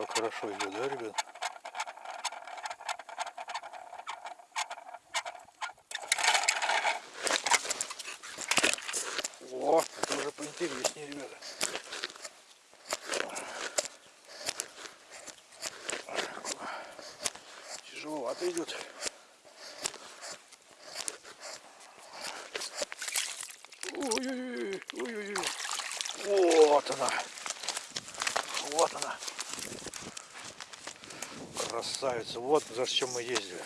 Как хорошо идет, да, ребят? О, это уже поинтереснее, ребята. Тяжеловато идет. Ой-ой-ой, ой-ой-ой. Вот она. Вот она. Красавица. Вот за чем мы ездили.